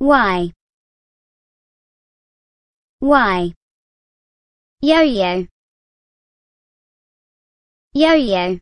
Y Y Yo-yo Yo-yo